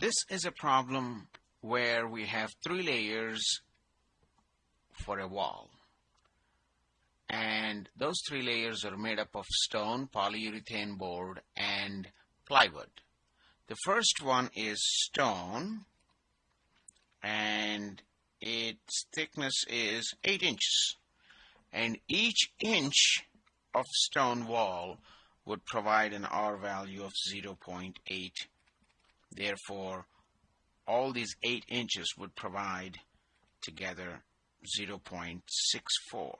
this is a problem where we have three layers for a wall and those three layers are made up of stone, polyurethane board and plywood. The first one is stone and its thickness is 8 inches and each inch of stone wall would provide an R value of 0.8 therefore all these 8 inches would provide together 0.64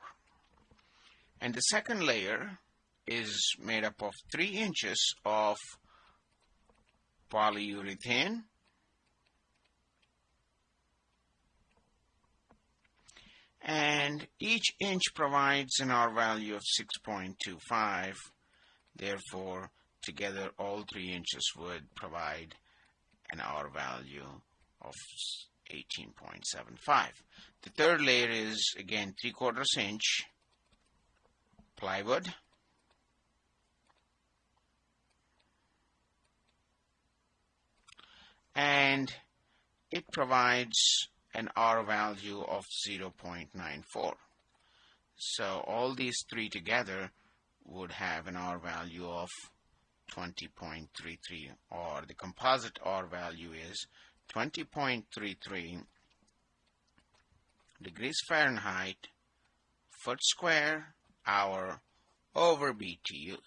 and the second layer is made up of 3 inches of polyurethane. And each inch provides an R value of 6.25 therefore together all three inches would provide an R value of 18.75 the third layer is again 3 quarters inch plywood and it provides an R value of 0.94. So all these three together would have an R value of 20.33 or the composite R value is 20.33 degrees Fahrenheit foot square hour over BTUs.